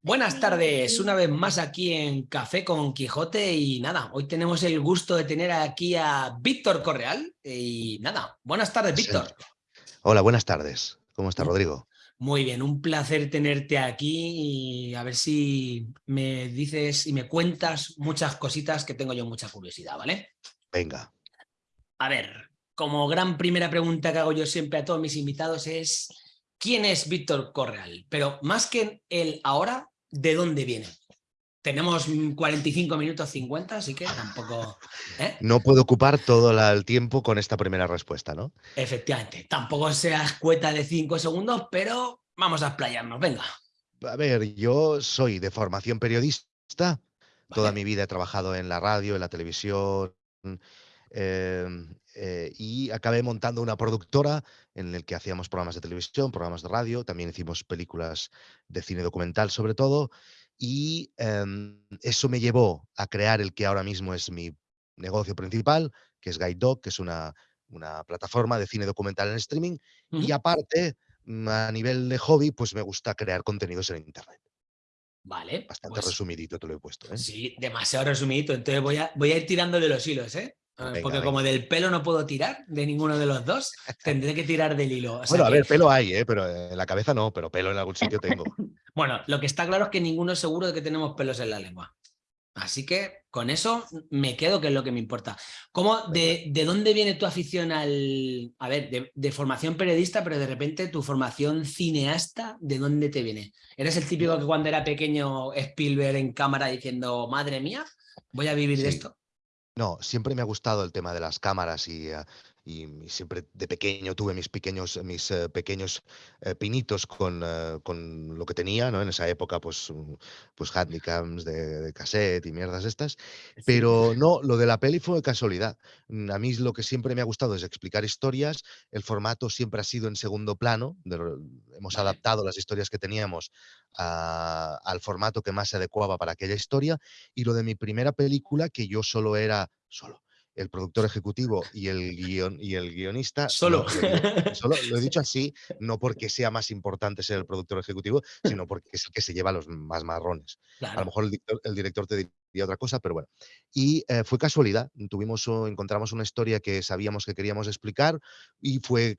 Buenas tardes, una vez más aquí en Café con Quijote y nada, hoy tenemos el gusto de tener aquí a Víctor Correal y nada, buenas tardes Víctor. Hola, buenas tardes. ¿Cómo está Rodrigo? Muy bien, un placer tenerte aquí y a ver si me dices y me cuentas muchas cositas que tengo yo mucha curiosidad, ¿vale? Venga. A ver, como gran primera pregunta que hago yo siempre a todos mis invitados es ¿quién es Víctor Correal? Pero más que el ahora, ¿de dónde viene? Tenemos 45 minutos 50, así que tampoco... ¿eh? No puedo ocupar todo el tiempo con esta primera respuesta, ¿no? Efectivamente, tampoco seas cueta de 5 segundos, pero vamos a explayarnos, venga. A ver, yo soy de formación periodista, toda mi vida he trabajado en la radio, en la televisión, em, eh, y acabé montando una productora en la que hacíamos programas de televisión, programas de radio, también hicimos películas de cine documental sobre todo, y em, eso me llevó a crear el que ahora mismo es mi negocio principal, que es Guide Dog, que es una, plataforma de cine documental en streaming, y aparte, mm, a nivel de hobby, pues me gusta crear contenidos en Internet. Vale. Bastante pues resumidito te lo he puesto. ¿eh? Sí, demasiado resumidito. Entonces voy a, voy a ir tirando de los hilos, ¿eh? Ah, porque como del pelo no puedo tirar de ninguno de los dos, tendré que tirar del hilo. bueno, a ver, pelo hay, ¿eh? pero en la cabeza no, pero pelo en algún sitio tengo. bueno, lo que está claro es que ninguno es seguro de que tenemos pelos en la lengua. Así que con eso me quedo, que es lo que me importa. ¿Cómo, de, de, dónde viene tu afición al... A ver, de, de, formación periodista, pero de repente tu formación cineasta, ¿de dónde te viene? ¿Eres el típico que cuando era pequeño Spielberg en cámara diciendo, madre mía, voy a vivir de esto? No, siempre me ha gustado el tema de las cámaras y, ah, y, siempre de pequeño tuve mis pequeños, mis eh, pequeños eh, pinitos con, eh, con, lo que tenía, ¿no? En esa época, pues, mm, pues handicaps de, de, cassette y mierdas estas. Pero no, lo de la peli fue casualidad. Mm, a mí lo que siempre me ha gustado es explicar historias. El formato siempre ha sido en segundo plano. hemos adaptado las historias que teníamos al formato que más se adecuaba para aquella historia. Y lo de mi primera película, que yo solo era, solo, el productor ejecutivo y el, guion, y el guionista. Solo. solo. Lo he dicho así, no porque sea más importante ser el productor ejecutivo, sino porque es el que se lleva los más marrones. A lo mejor el director, te diría otra cosa, pero bueno. Y eh, fue casualidad. Tuvimos, encontramos una historia que sabíamos que queríamos explicar y fue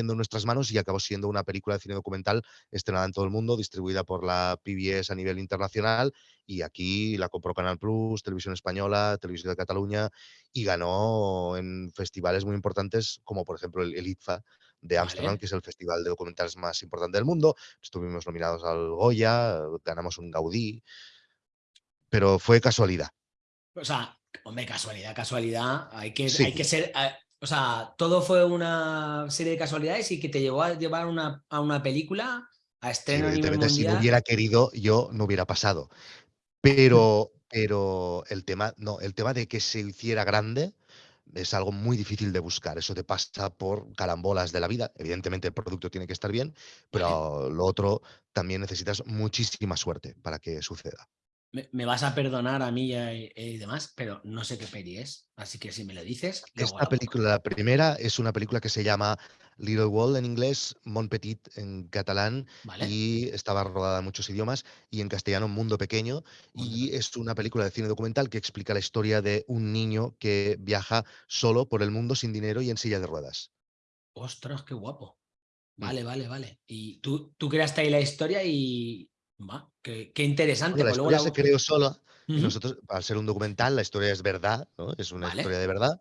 en nuestras manos y acabó siendo una película de cine documental estrenada en todo el mundo, distribuida por la PBS a nivel internacional y aquí la compró Canal Plus, Televisión Española, Televisión de Cataluña y ganó en festivales muy importantes como por ejemplo el, ITFA de Ámsterdam, que es el festival de documentales más importante del mundo. Estuvimos nominados al Goya, ganamos un Gaudí, pero fue casualidad. O sea, hombre, casualidad, casualidad. Hay que, hay que ser, o sea, todo fue una serie de casualidades y que te llevó a llevar una, a una película a estreno nivel mundial. Si no hubiera querido, yo no hubiera pasado. Pero, pero el tema, no, el tema de que se hiciera grande es algo muy difícil de buscar. Eso te pasa por carambolas de la vida. Evidentemente el producto tiene que estar bien, pero lo otro también necesitas muchísima suerte para que suceda me, vas a perdonar a mí y, demás, pero no sé qué peli es, así que si me lo dices... Esta película, la primera, es una película que se llama Little Wall en inglés, Mon Petit en catalán, y estaba rodada en muchos idiomas, y en castellano Mundo Pequeño, y es una película de cine documental que explica la historia de un niño que viaja solo por el mundo sin dinero y en silla de ruedas. ¡Ostras, qué guapo! Mm. Vale, vale, vale. Y tú, tú creaste ahí la historia y, qué, interesante. la pues historia se creó sola. Nosotros, al ser un documental, la historia es verdad, ¿no? es una historia de verdad.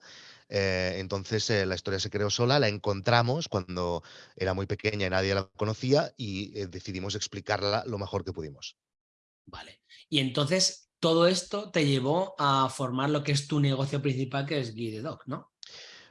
Eh, entonces eh, la historia se creó sola, la encontramos cuando era muy pequeña y nadie la conocía y eh, decidimos explicarla lo mejor que pudimos. Vale. Y entonces todo esto te llevó a formar lo que es tu negocio principal, que es Guide Dog, ¿no?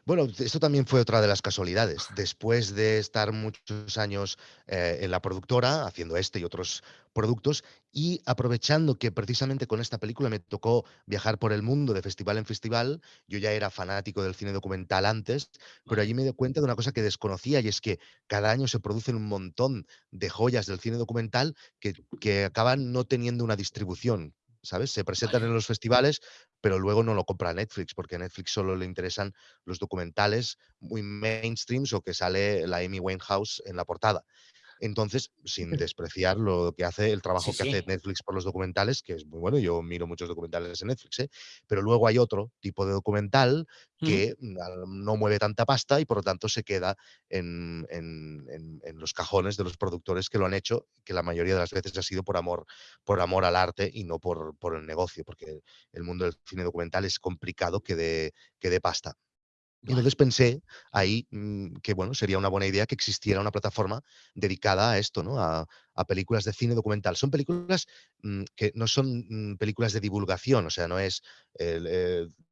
Bueno, esto también fue otra de las casualidades. Después de estar muchos años eh, en la productora, haciendo este y otros productos, y aprovechando que precisamente con esta película me tocó viajar por el mundo de festival en festival, yo ya era fanático del cine documental antes, pero allí me di cuenta de una cosa que desconocía y es que cada año se producen un montón de joyas del cine documental que, que acaban no teniendo una distribución ¿sabes? Se presentan en los festivales, pero luego no lo compra Netflix, porque a Netflix solo le interesan los documentales muy mainstreams o que sale la Amy Winehouse en la portada. Entonces, sin despreciar lo que hace, el trabajo que hace Netflix por los documentales, que es muy bueno, yo miro muchos documentales en Netflix, ¿eh? pero luego hay otro tipo de documental que no mueve tanta pasta y por lo tanto se queda en, los cajones de los productores que lo han hecho, que la mayoría de las veces ha sido por amor, por amor al arte y no por, por el negocio, porque el mundo del cine documental es complicado que dé que de pasta. Y entonces pensé ahí mm, que bueno, sería una buena idea que existiera una plataforma dedicada a esto, ¿no? A, películas de cine documental. Son películas mm, que no son mm, películas de divulgación, o sea, no es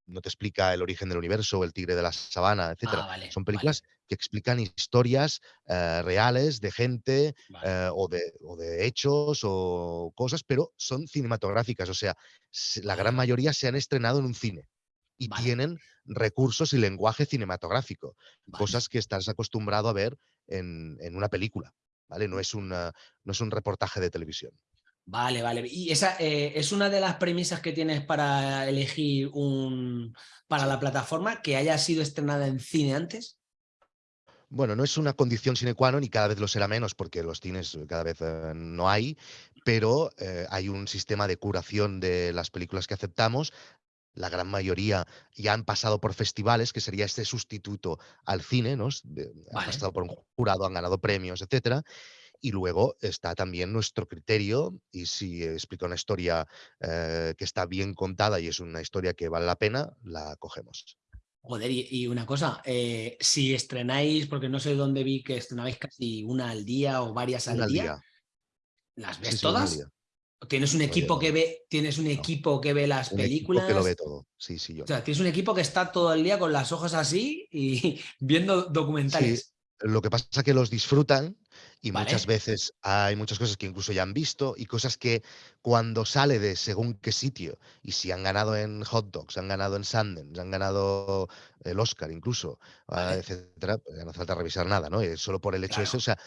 no te explica el origen del universo, el tigre de la sabana, etc. Ah, son películas que explican historias eh, reales de gente eh, o, de, o, de, hechos o cosas, pero son cinematográficas, o sea, la gran mayoría se han estrenado en un cine y tienen recursos y lenguaje cinematográfico, cosas que estás acostumbrado a ver en, una película, ¿vale? No es, no es un reportaje de televisión. Vale, vale. ¿Y esa eh, es una de las premisas que tienes para elegir un para la plataforma que haya sido estrenada en cine antes? Bueno, no es una condición sine qua non y cada vez lo será menos porque los cines cada vez eh, no hay, pero eh, hay un sistema de curación de las películas que aceptamos la gran mayoría ya han pasado por festivales, que sería este sustituto al cine, ¿no? Han pasado por un jurado, han ganado premios, etcétera. Y luego está también nuestro criterio, y si explica una historia eh, que está bien contada y es una historia que vale la pena, la cogemos. Joder, y, una cosa, eh, si estrenáis, porque no sé dónde vi que estrenabais casi una al día o varias al día, ¿las ves todas? Tienes un equipo que ve, tienes un equipo que ve las películas. que lo ve todo. Sí, sí, yo. O sea, tienes un equipo que está todo el día con las ojos así y viendo documentales. Lo que pasa es que los disfrutan y muchas veces hay muchas cosas que incluso ya han visto y cosas que cuando sale de según qué sitio y si han ganado en Hot Dogs, han ganado en Sundance, han ganado el Oscar incluso, ah, etcétera, pues no hace falta revisar nada, ¿no? Solo por el hecho de eso, o sea,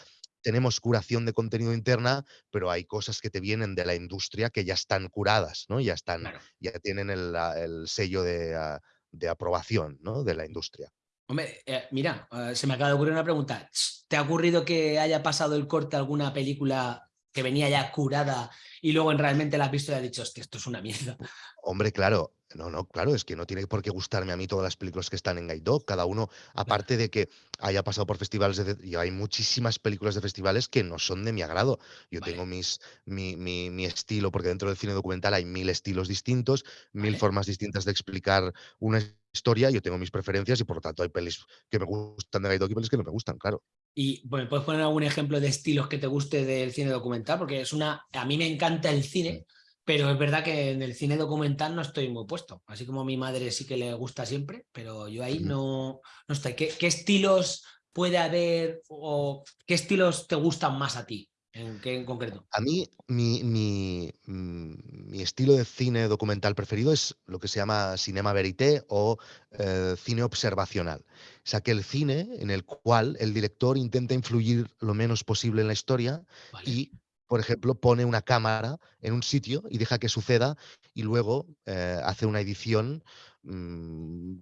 tenemos curación de contenido interna, pero hay cosas que te vienen de la industria que ya están curadas, ¿no? Ya están, ya tienen el, sello ah, de, aprobación, ¿no? De la industria. Hombre, eh, mira, eh, se me acaba de ocurrir una pregunta. ¿Te ha ocurrido que haya pasado el corte alguna película que venía ya curada y luego realmente la has visto y has dicho, hostia, esto es una mierda? Hombre, claro, no, no, claro, es que no tiene por qué gustarme a mí todas las películas que están en Guide Dog. Cada uno, aparte de que haya pasado por festivales, y hay muchísimas películas de festivales que no son de mi agrado. Yo tengo mis, mi, mi, estilo, porque dentro del cine documental hay mil estilos distintos, mil formas distintas de explicar una historia. Yo tengo mis preferencias y por lo tanto hay pelis que me gustan de Guide Dog y pelis que no me gustan, claro. Y bueno, ¿puedes poner algún ejemplo de estilos que te guste del cine documental? Porque es una. A mí me encanta el cine. Pero es verdad que en el cine documental no estoy muy puesto. Así como a mi madre sí que le gusta siempre, pero yo ahí no, no estoy. ¿Qué, estilos puede haber o qué estilos te gustan más a ti? ¿En qué en concreto? A mí, mi, mi, mm, mi, estilo de cine documental preferido es lo que se llama cinema verité o eh, cine observacional. O sea, que el cine en el cual el director intenta influir lo menos posible en la historia y por ejemplo, pone una cámara en un sitio y deja que suceda y luego eh, hace una edición mm,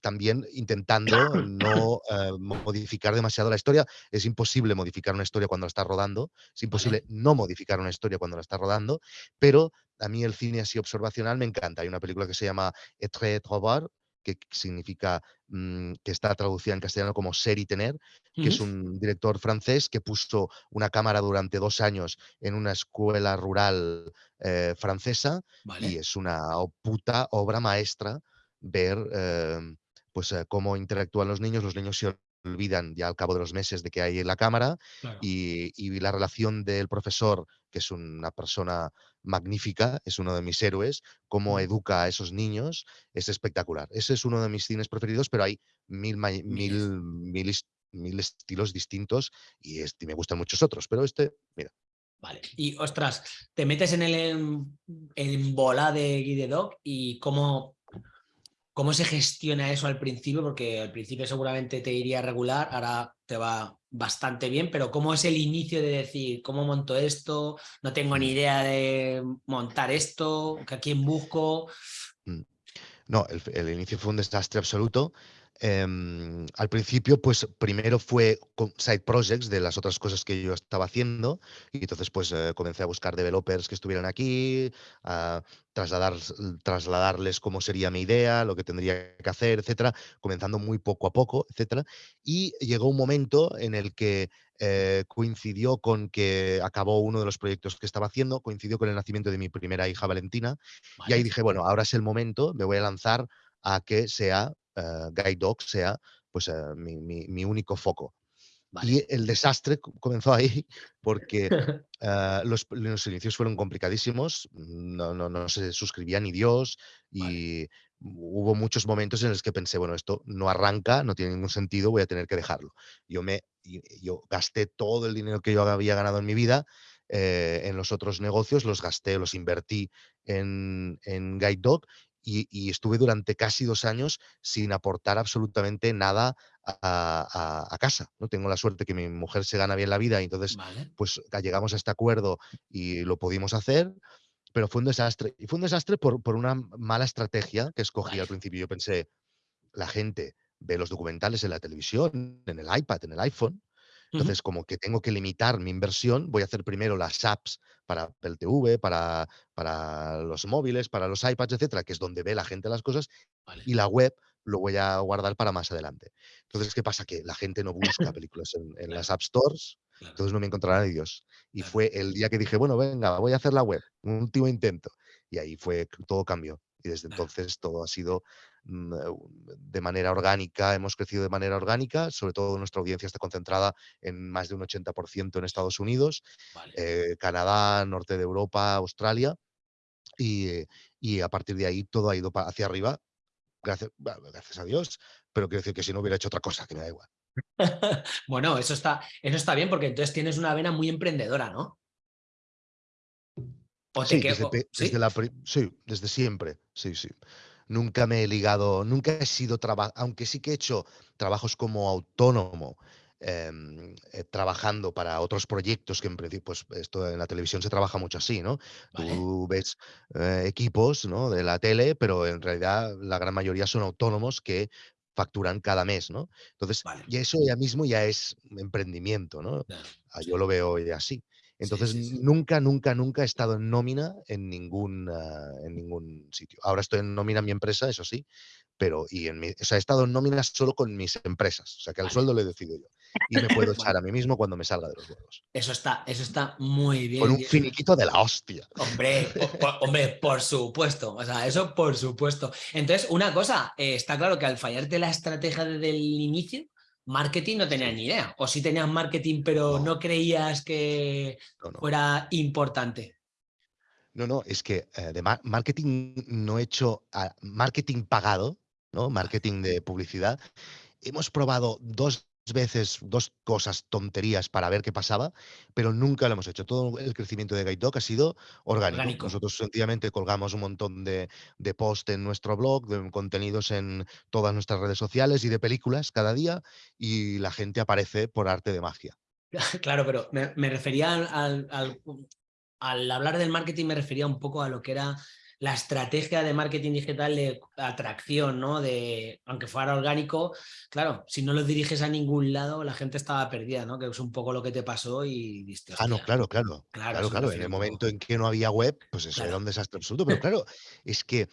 también intentando no eh, modificar demasiado la historia. Es imposible modificar una historia cuando la está rodando, es imposible no modificar una historia cuando la está rodando, pero a mí el cine así observacional me encanta. Hay una película que se llama Etre Trobar, que significa mm, que está traducida en castellano como ser y tener, que es un director francés que puso una cámara durante dos años en una escuela rural eh, francesa y es una puta obra maestra ver em, pues, eh, cómo interactúan los niños. Los niños se olvidan ya al cabo de los meses de que hay en la cámara y, y, la relación del profesor, que es una persona magnífica, es uno de mis héroes, cómo educa a esos niños, es espectacular. Ese es uno de mis cines preferidos, pero hay mil, mil, mil, estilos distintos y, este, me gustan muchos otros, pero este, mira. Vale, y ostras, te metes en el en, bola de Guide Dog y cómo, cómo se gestiona eso al principio, porque al principio seguramente te iría regular, ahora te va bastante bien, pero ¿cómo es el inicio de decir, cómo monto esto? No tengo ni idea de montar esto, ¿a quién busco? Mm. No, el, inicio fue un desastre absoluto. Em, al principio, pues primero fue side projects de las otras cosas que yo estaba haciendo y entonces pues eh, comencé a buscar developers que estuvieran aquí, a trasladar, trasladarles cómo sería mi idea, lo que tendría que hacer, etcétera, comenzando muy poco a poco, etcétera. Y llegó un momento en el que eh, coincidió con que acabó uno de los proyectos que estaba haciendo, coincidió con el nacimiento de mi primera hija Valentina y ahí dije, bueno, ahora es el momento, me voy a lanzar a que sea uh, Guide Dog sea pues, uh, mi, mi, mi, único foco. Vale. Y el desastre comenzó ahí porque uh, los, los, inicios fueron complicadísimos, no, no, no, se suscribía ni Dios y vale. hubo muchos momentos en los que pensé, bueno, esto no arranca, no tiene ningún sentido, voy a tener que dejarlo. Yo, me, yo gasté todo el dinero que yo había ganado en mi vida eh, en los otros negocios, los gasté, los invertí en, en Guide Dog y, y, estuve durante casi dos años sin aportar absolutamente nada a, a, a, casa. ¿no? Tengo la suerte que mi mujer se gana bien la vida y entonces vale. pues llegamos a este acuerdo y lo pudimos hacer, pero fue un desastre. Y fue un desastre por, por una mala estrategia que escogí Vale. al principio. Yo pensé, la gente ve los documentales en la televisión, en el iPad, en el iPhone, Entonces, como que tengo que limitar mi inversión, voy a hacer primero las apps para Apple TV, para, para los móviles, para los iPads, etcétera, que es donde ve la gente las cosas, Vale. y la web lo voy a guardar para más adelante. Entonces, ¿qué pasa? Que la gente no busca películas en, en Claro, las App Stores, claro, entonces no me encontrará ni Dios. Y claro. fue el día que dije, bueno, venga, voy a hacer la web, un último intento. Y ahí fue, todo cambió. Y desde entonces todo ha sido de manera orgánica, hemos crecido de manera orgánica, sobre todo nuestra audiencia está concentrada en más de un 80% en Estados Unidos, Vale. eh, Canadá, norte de Europa, Australia, y, eh, y a partir de ahí todo ha ido hacia arriba, gracias, gracias a Dios, pero quiero decir que si no hubiera hecho otra cosa, que me da igual. bueno, eso está, eso está bien porque entonces tienes una vena muy emprendedora, ¿no? O Sí, desde, sí, desde siempre, sí, sí. Nunca me he ligado, nunca he sido trabajo, aunque sí que he hecho trabajos como autónomo, em, eh, trabajando para otros proyectos que en principio, pues esto en la televisión se trabaja mucho así, ¿no? Vale. Tú ves eh, equipos, ¿no? De la tele, pero en realidad la gran mayoría son autónomos que facturan cada mes, ¿no? Entonces, Vale. y eso ya mismo ya es emprendimiento, ¿no? Claro, Ah, sí. Yo lo veo ya así. Entonces, sí, sí. nunca, nunca, nunca he estado en nómina en ningún, ah, en ningún sitio. Ahora estoy en nómina en mi empresa, eso sí, pero y en mi, o sea, he estado en nómina solo con mis empresas, o sea, que el Vale. sueldo lo decido yo. Y me puedo echar a mí mismo cuando me salga de los huevos. eso está, eso está muy Con bien. un y eso- finiquito de la hostia. Hombre, po- po- hombre, por supuesto. O sea, eso por supuesto. Entonces, una cosa, eh, está claro que al fallarte la estrategia desde el inicio, marketing no tenías ni idea. O sí tenías marketing, pero No, no creías que no, no. fuera importante. No, no, es que eh, de mar- marketing no he hecho ah, marketing pagado, ¿no? Marketing de publicidad. Hemos probado dos veces, dos cosas, tonterías para ver qué pasaba, pero nunca lo hemos hecho. Todo el crecimiento de Guide Dog ha sido orgánico. Orgánico. Nosotros sencillamente colgamos un montón de, de posts en nuestro blog, de contenidos en todas nuestras redes sociales y de películas cada día, y la gente aparece por arte de magia. Claro, pero me, me refería al, al- al- al hablar del marketing, me refería un poco a lo que era la estrategia de marketing digital de atracción, ¿no? De, aunque fuera orgánico, claro, si no lo diriges a ningún lado, la gente estaba perdida, ¿no? Que es un poco lo que te pasó y diste, Ah, no, claro, claro. Claro, Claro, claro. En el momento en que no había web, pues eso era Claro. un desastre absoluto. Pero claro, es que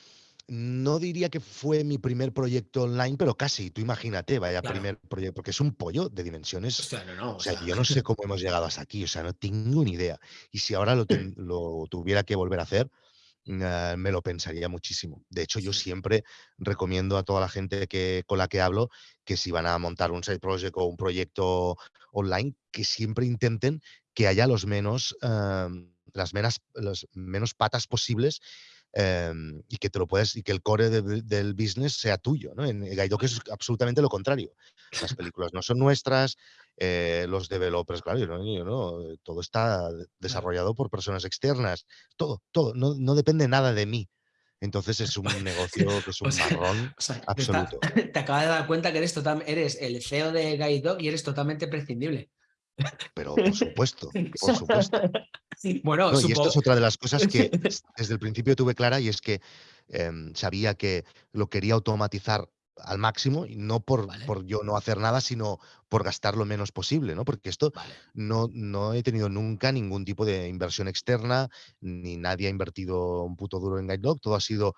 no diría que fue mi primer proyecto online, pero casi. Tú imagínate, vaya Claro. primer proyecto, porque es un pollo de dimensiones. Hostia, no, no, O o sea, sea, yo no sé cómo hemos llegado hasta aquí, o sea, no tengo ni idea. Y si ahora lo, lo tuviera que volver a hacer, eh, me lo pensaría muchísimo. De hecho, yo siempre recomiendo a toda la gente que, con la que hablo que si van a montar un side project o un proyecto online, que siempre intenten que haya los menos, em, las menos, las menos patas posibles em, y que te lo puedes, y que el core de- del business sea tuyo. ¿no? En Gaidoc es absolutamente lo contrario. Las películas no son nuestras, eh, los developers, claro, yo no, yo no, todo está desarrollado por personas externas, todo, todo, no, no depende nada de mí. Entonces es un negocio que es o un sea, marrón o sea, te, está- absoluto. te acabas de dar cuenta que eres, total, eres el CEO de Guide Dog y eres totalmente prescindible. Pero por supuesto, por supuesto. Bueno, No, y esto es otra de las cosas que des- desde el principio tuve clara y es que em, sabía que lo quería automatizar al máximo y no por, por, yo no hacer nada, sino por gastar lo menos posible, ¿no? Porque esto no, no he tenido nunca ningún tipo de inversión externa, ni nadie ha invertido un puto duro en GuideDog, todo ha sido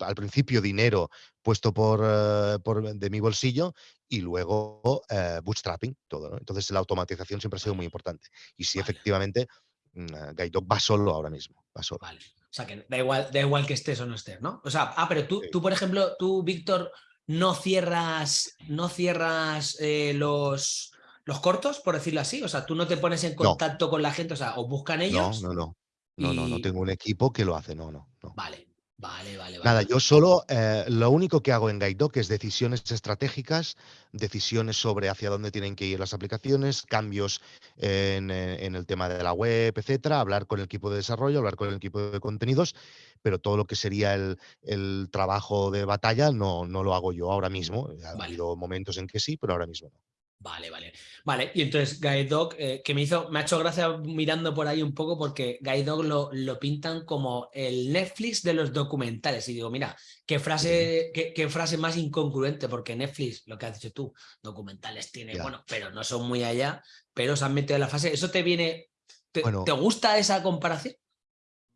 al principio dinero puesto por, eh, por, de mi bolsillo y luego eh, bootstrapping, todo, ¿no? Entonces la automatización siempre ha sido muy importante. Y sí, efectivamente, mm, GuideDog va solo ahora mismo, va solo. O sea, que da igual, da igual que estés o no estés, ¿no? O sea, ah, pero tú, tú por ejemplo, tú, Víctor, no cierras, no cierras eh, los, los cortos, por decirlo así. O sea, tú no te pones en contacto con la gente, o sea, o buscan ellos. No, no, no. No, no, no tengo un equipo que lo hace, no, no. no. Vale. Vale, vale, Nada, yo solo eh, lo único que hago en GuideDoc es decisiones estratégicas, decisiones sobre hacia dónde tienen que ir las aplicaciones, cambios en, eh, el tema de la web, etcétera, hablar con el equipo de desarrollo, hablar con el equipo de contenidos, pero todo lo que sería el, trabajo de batalla no, no lo hago yo ahora mismo. Ha habido momentos en que sí, pero ahora mismo no. Vale, vale. Vale, y entonces Guide Dog, eh, que me hizo, me ha hecho gracia mirando por ahí un poco porque Guide Dog lo, lo, pintan como el Netflix de los documentales. Y digo, mira, qué frase, qué, frase más incongruente, porque Netflix, lo que has dicho tú, documentales tiene, bueno, pero no son muy allá, pero se han metido en la fase. ¿Eso te viene, te, ¿te gusta esa comparación?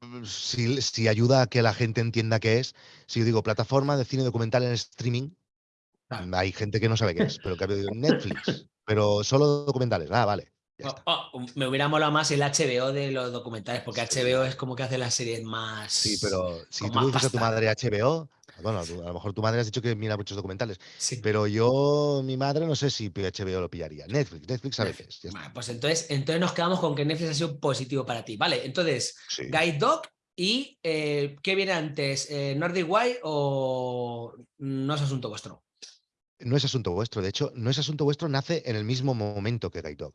Mm, si, si ayuda a que la gente entienda qué es, si yo digo plataforma de cine documental en streaming, hay gente que no sabe qué es, pero que ha pedido Netflix, pero solo documentales. Ah, vale. Oh, oh, me hubiera molado más el HBO de los documentales, porque HBO es como que hace las series más. Sí, pero si tú dices a tu madre HBO, bueno, a lo mejor tu madre has dicho que mira muchos documentales, pero yo, mi madre, no sé si HBO lo pillaría. Netflix, Netflix sabe qué es. pues entonces, entonces nos quedamos con que Netflix ha sido positivo para ti. Vale, entonces, Guide Dog y eh, ¿qué viene antes? Eh, ¿Nordic o no es asunto vuestro? No es asunto vuestro, de hecho, no es asunto vuestro, nace en el mismo momento que Guide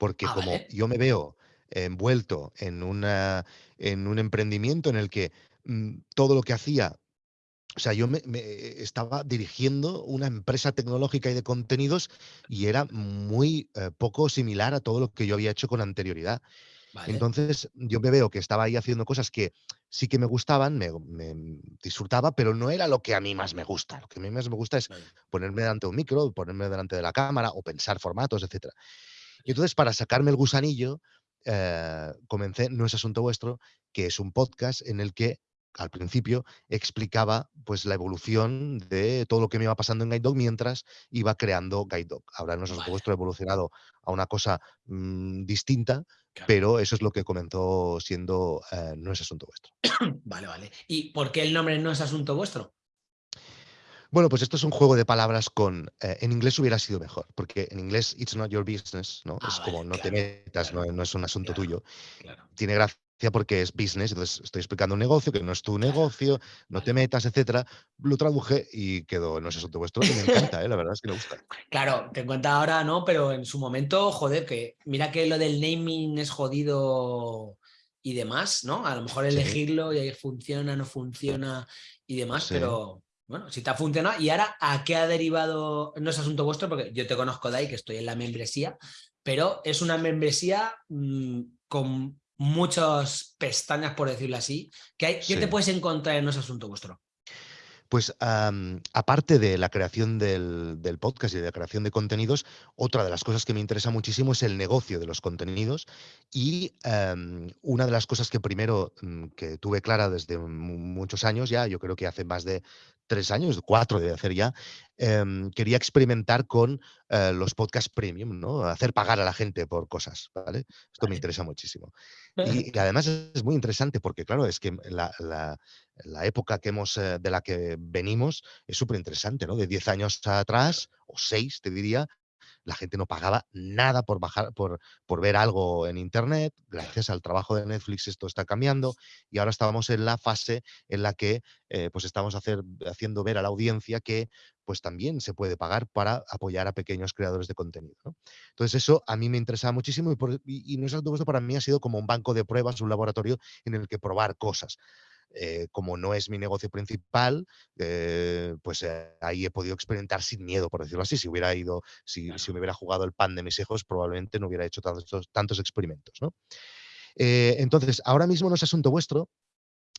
porque ah, como yo me veo envuelto en, una, en un emprendimiento en el que mm, todo lo que hacía, o sea, yo me, estaba dirigiendo una empresa tecnológica y de contenidos y era muy eh, poco similar a todo lo que yo había hecho con anterioridad. Entonces yo me veo que estaba ahí haciendo cosas que sí que me gustaban, me, disfrutaba, pero no era lo que a mí más me gusta. Lo que a mí más me gusta es ponerme delante de un micro, ponerme delante de la cámara o pensar formatos, etc. Y entonces para sacarme el gusanillo, eh, comencé No es asunto vuestro, que es un podcast en el que al principio explicaba pues la evolución de todo lo que me iba pasando en Guide Dog mientras iba creando Guide Dog. Ahora no es asunto vuestro ha evolucionado a una cosa mm, distinta, pero eso es lo que comenzó siendo eh, No es asunto vuestro. vale, vale. ¿Y por qué el nombre no es asunto vuestro? Bueno, pues esto es un juego de palabras con... Eh, en inglés hubiera sido mejor, porque en inglés it's not your business, ¿no? Ah, es como no te metas, no, es un asunto tuyo. Tiene gracia porque es business, entonces estoy explicando un negocio que no es tu negocio, no te metas, etcétera. Lo traduje y quedó, no es asunto vuestro, y me encanta, ¿eh? la verdad es que me gusta. Claro, te cuenta ahora, ¿no? Pero en su momento, joder, que mira que lo del naming es jodido y demás, ¿no? A lo mejor elegirlo y ahí funciona, no funciona y demás, pero bueno, si te ha funcionado. Y ahora, ¿a qué ha derivado? No es asunto vuestro, porque yo te conozco de ahí, que estoy en la membresía, pero es una membresía mm, con muchas pestañas, por decirlo así. ¿Qué, te puedes encontrar en ese asunto vuestro? Pues aparte de la creación del, podcast y de la creación de contenidos, otra de las cosas que me interesa muchísimo es el negocio de los contenidos y una de las cosas que primero mm, que tuve clara desde muchos años ya, yo creo que hace más de tres años, cuatro de hacer ya, em, quería experimentar con eh, los podcasts premium, ¿no? Hacer pagar a la gente por cosas, ¿vale? Esto me interesa muchísimo. Y, además es muy interesante porque, claro, es que la, época que hemos, eh, de la que venimos es súper interesante, ¿no? De diez años atrás, o seis, te diría, la gente no pagaba nada por bajar, por, por ver algo en internet. Gracias al trabajo de Netflix esto está cambiando y ahora estamos en la fase en la que eh, pues estamos hacer, haciendo ver a la audiencia que pues también se puede pagar para apoyar a pequeños creadores de contenido. Entonces eso a mí me interesa muchísimo y, por, y, y no es esto para mí ha sido como un banco de pruebas, un laboratorio en el que probar cosas. Eh, como no es mi negocio principal, eh, pues eh, ahí he podido experimentar sin miedo, por decirlo así. Si hubiera ido, si, si, me hubiera jugado el pan de mis hijos, probablemente no hubiera hecho tantos, tantos experimentos. entonces, ahora mismo no es asunto vuestro,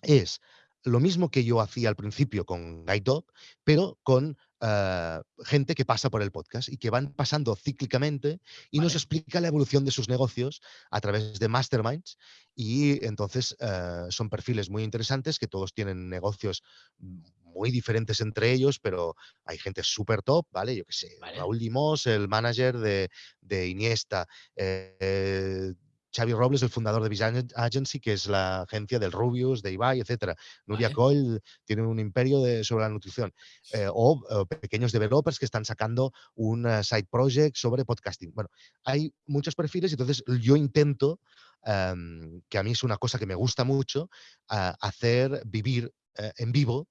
es lo mismo que yo hacía al principio con Guide Dog, pero con eh, gente que pasa por el podcast y que van pasando cíclicamente y nos explica la evolución de sus negocios a través de masterminds. Y entonces eh, son perfiles muy interesantes que todos tienen negocios muy diferentes entre ellos, pero hay gente súper top, ¿vale? Yo qué sé, Raúl Limos, el manager de, de Iniesta. Eh, Xavi Robles, el fundador de Vision Agency, que es la agencia del Rubius, de Ibai, etc. Nuria Coyle tiene un imperio de, sobre la nutrición. Eh, o, pequeños developers que están sacando un eh, side project sobre podcasting. Bueno, hay muchos perfiles y entonces yo intento, em, que a mí es una cosa que me gusta mucho, hacer vivir eh, en vivo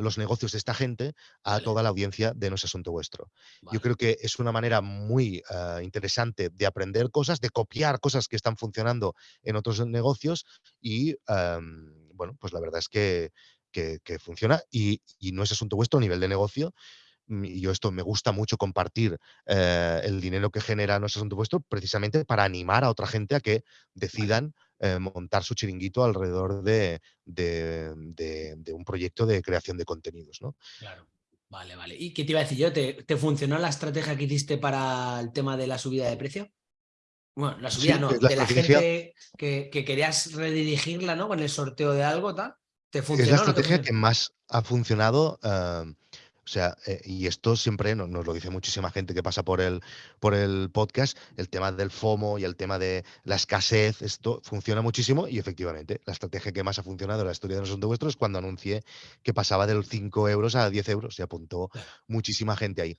los negocios de esta gente a toda la audiencia de No es Asunto Vuestro. Yo creo que es una manera muy ah, interesante de aprender cosas, de copiar cosas que están funcionando en otros negocios y, bueno, pues la verdad es que, que, funciona y, y, No es Asunto Vuestro a nivel de negocio mm, y yo esto me gusta mucho compartir eh, el dinero que genera No es asunto vuestro precisamente para animar a otra gente a que decidan eh, montar su chiringuito alrededor de, un proyecto de creación de contenidos. ¿no? Claro. Vale, vale. ¿Y qué te iba a decir yo? ¿Te, funcionó la estrategia que hiciste para el tema de la subida de precio? Bueno, la subida no, de la gente que, querías redirigirla, ¿no? Con el sorteo de algo, tal. ¿Te funcionó? Es la estrategia que más ha funcionado. Eh, o sea, eh, y esto siempre nos, lo dice muchísima gente que pasa por el, por el podcast, el tema del FOMO y el tema de la escasez, esto funciona muchísimo y efectivamente la estrategia que más ha funcionado en la historia de los vuestros es cuando anuncié que pasaba de los 5 euros a 10 euros, se apuntó muchísima gente ahí.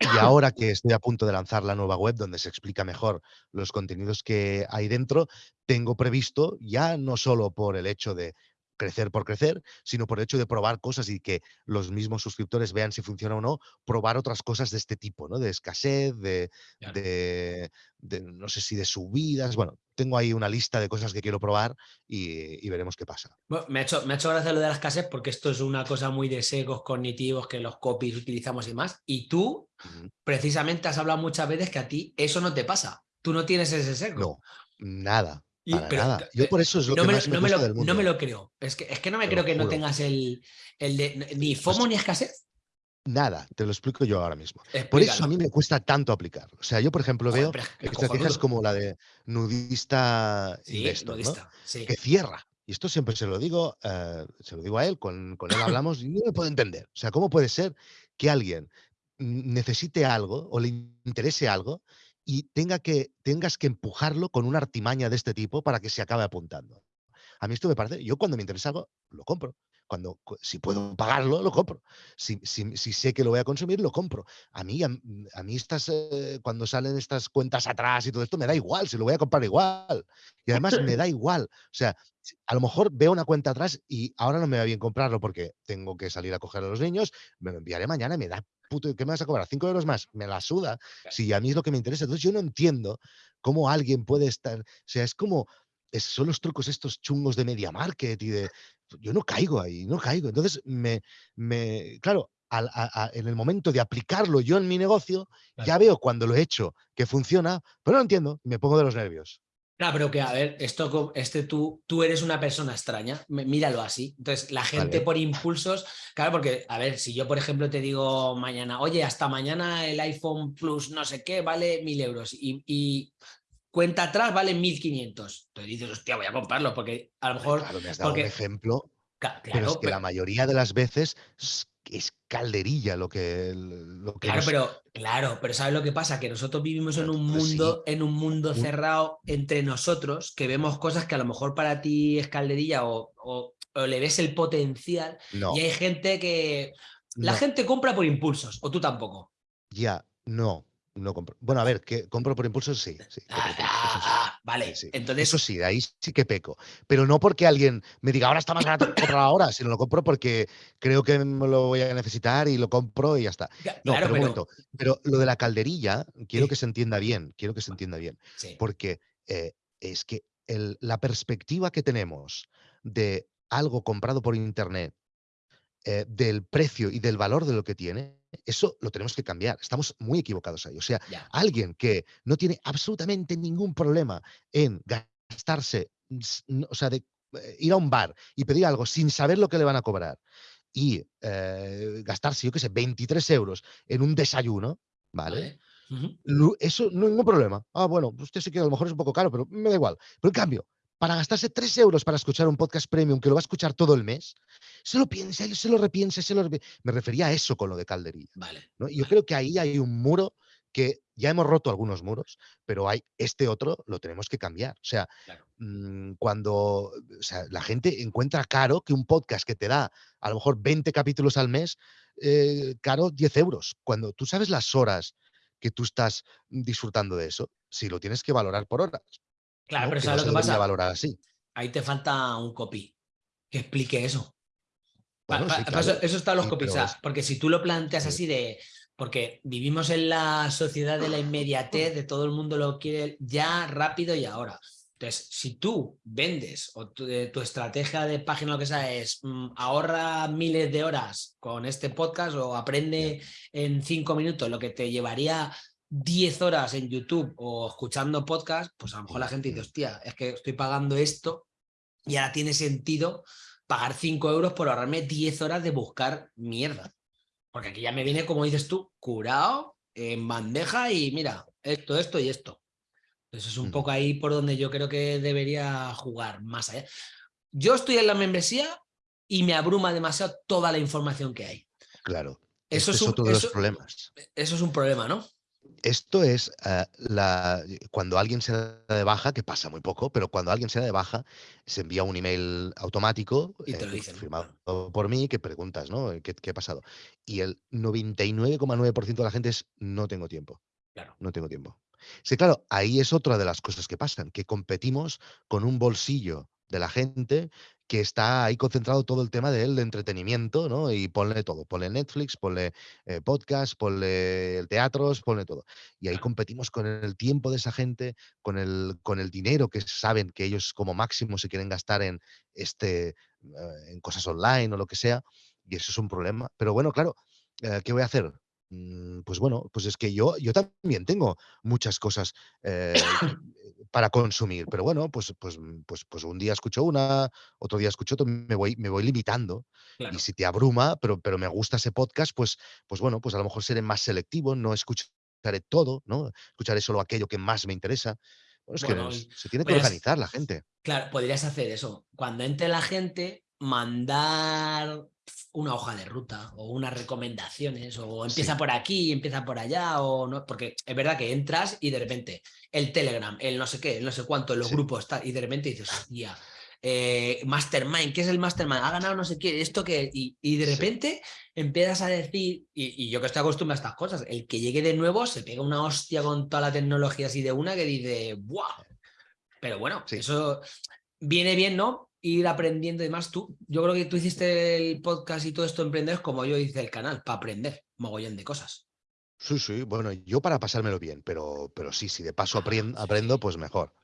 Y ahora que estoy a punto de lanzar la nueva web donde se explica mejor los contenidos que hay dentro, tengo previsto, ya no solo por el hecho de crecer por crecer, sino por el hecho de probar cosas y que los mismos suscriptores vean si funciona o no, probar otras cosas de este tipo, ¿no? De escasez, de, no sé si de subidas, bueno, tengo ahí una lista de cosas que quiero probar y, veremos qué pasa. me, ha hecho, me ha hecho gracia lo de la escasez porque esto es una cosa muy de secos cognitivos que los copies utilizamos y más. Y tú, precisamente, has hablado muchas veces que a ti eso no te pasa. Tú no tienes ese seco. No, nada nada. Yo por eso es lo que más me, lo, del mundo. No me lo creo. Es que, es que no me creo que no tengas el, el de ni FOMO ni escasez. Nada, te lo explico yo ahora mismo. Por eso a mí me cuesta tanto aplicar. O sea, yo, por ejemplo, veo estrategias como la de nudista investor, que cierra. Y esto siempre se lo digo, eh, se lo digo a él, con, con él hablamos y no lo puedo entender. O sea, ¿cómo puede ser que alguien necesite algo o le interese algo y tenga que, tengas que empujarlo con una artimaña de este tipo para que se acabe apuntando. A mí esto me parece, yo cuando me interesa algo, lo compro. Cuando, si puedo pagarlo, lo compro. Si, si, sé que lo voy a consumir, lo compro. A mí, a, mí estas, eh, cuando salen estas cuentas atrás y todo esto, me da igual, si lo voy a comprar igual. Y además me da igual. O sea, a lo mejor veo una cuenta atrás y ahora no me va bien comprarlo porque tengo que salir a coger a los niños, me lo enviaré mañana y me da puto, ¿qué me vas a cobrar? ¿Cinco euros más? Me la suda. Si a mí es lo que me interesa. Entonces yo no entiendo cómo alguien puede estar, o sea, es como, son los trucos estos chungos de media market y de, yo no caigo ahí, no caigo. Entonces me, me claro, en el momento de aplicarlo yo en mi negocio, ya veo cuando lo he hecho que funciona, pero no entiendo, me pongo de los nervios. Claro, pero que, a ver, esto, este tú, tú eres una persona extraña, míralo así. Entonces, la gente por impulsos, claro, porque, a ver, si yo, por ejemplo, te digo mañana, oye, hasta mañana el iPhone Plus no sé qué vale mil euros y, cuenta atrás vale 1500. Entonces dices, hostia, voy a comprarlo porque a lo mejor... Claro, me has dado un ejemplo, pero es que la mayoría de las veces es calderilla lo que, lo que claro pero claro pero sabes lo que pasa que nosotros vivimos en un mundo en un mundo cerrado entre nosotros que vemos cosas que a lo mejor para ti es calderilla o, o, le ves el potencial y hay gente que la gente compra por impulsos o tú tampoco. Ya no no compro. Bueno, a ver, que compro por impulso, sí. Ah, vale, entonces. Eso sí, ahí sí que peco. Pero no porque alguien me diga, ahora está más barato, comprar ahora, sino lo compro porque creo que me lo voy a necesitar y lo compro y ya está. No, pero, pero... lo de la calderilla, quiero que se entienda bien, quiero que se entienda bien. Porque eh, es que la perspectiva que tenemos de algo comprado por internet, eh, del precio y del valor de lo que tiene, eso lo tenemos que cambiar. Estamos muy equivocados ahí. O sea, alguien que no tiene absolutamente ningún problema en gastarse, o sea, de eh, ir a un bar y pedir algo sin saber lo que le van a cobrar y eh, gastarse, yo qué sé, 23 euros en un desayuno, ¿vale? Eso no ningún problema. Ah, bueno, usted sí que a lo mejor es un poco caro, pero me da igual. Pero en cambio, para gastarse 3 euros para escuchar un podcast premium que lo va a escuchar todo el mes, se lo piensa, se lo repiensa, se lo Me refería a eso con lo de calderilla. Vale. ¿no? yo creo que ahí hay un muro que ya hemos roto algunos muros, pero hay este otro lo tenemos que cambiar. O sea, mm, cuando la gente encuentra caro que un podcast que te da a lo mejor 20 capítulos al mes, eh, caro 10 euros. Cuando tú sabes las horas que tú estás disfrutando de eso, si lo tienes que valorar por horas. Claro, pero ¿sabes lo que pasa? valorar así. Ahí te falta un copy que explique eso. eso, está en los copies, porque si tú lo planteas así de, porque vivimos en la sociedad de la inmediatez, de todo el mundo lo quiere ya, rápido y ahora. Entonces, si tú vendes o tu, eh, estrategia de página lo que sea es mm, ahorra miles de horas con este podcast o aprende en cinco minutos lo que te llevaría 10 horas en YouTube o escuchando podcast, pues a lo mejor la gente dice, hostia, es que estoy pagando esto y ahora tiene sentido pagar 5 euros por ahorrarme 10 horas de buscar mierda. Porque aquí ya me viene, como dices tú, curado, en bandeja y mira, esto, esto y esto. Entonces es un poco ahí por donde yo creo que debería jugar más allá. Yo estoy en la membresía y me abruma demasiado toda la información que hay. Claro. Eso es, un, otro de los problemas. Eso es un problema, ¿no? Esto es eh, la, cuando alguien se da de baja, que pasa muy poco, pero cuando alguien se da de baja, se envía un email automático y te lo eh, firmado por mí que preguntas, ¿no? ¿Qué, ha pasado? Y el 99,9% de la gente es no tengo tiempo. Claro. No tengo tiempo. Sí, claro, ahí es otra de las cosas que pasan, que competimos con un bolsillo de la gente que está ahí concentrado todo el tema del entretenimiento, ¿no? Y ponle todo, ponle Netflix, ponle eh, podcast, ponle teatros, ponle todo. Y ahí competimos con el tiempo de esa gente, con el, con el dinero que saben que ellos como máximo se quieren gastar en, este, eh, en cosas online o lo que sea, y eso es un problema. Pero bueno, claro, eh, ¿qué voy a hacer? Mm, pues bueno, pues es que yo, yo también tengo muchas cosas eh, para consumir, pero bueno, pues, pues, mm, pues, pues un día escucho una, otro día escucho otro, me voy, me voy limitando. Y si te abruma, pero, pero me gusta ese podcast, pues, pues bueno, pues a lo mejor seré más selectivo, no escucharé todo, ¿no? Escucharé solo aquello que más me interesa. Bueno, es que se tiene que organizar la gente. Claro, podrías hacer eso. Cuando entre la gente, mandar una hoja de ruta o unas recomendaciones o empieza por aquí, empieza por allá o no, porque es verdad que entras y de repente el Telegram, el no sé qué, el no sé cuánto, los grupos está y de repente dices, ya eh, Mastermind, ¿qué es el Mastermind? Ha ganado no sé qué, esto que y, de repente empiezas a decir, y, yo que estoy acostumbrado a estas cosas, el que llegue de nuevo se pega una hostia con toda la tecnología así de una que dice, ¡buah! Pero bueno, eso viene bien, ¿no? Ir aprendiendo y demás. Tú, yo creo que tú hiciste el podcast y todo esto emprender como yo hice el canal, para aprender mogollón de cosas. Sí, sí, bueno, yo para pasármelo bien, pero, pero sí, si de paso aprendo, aprendo pues mejor.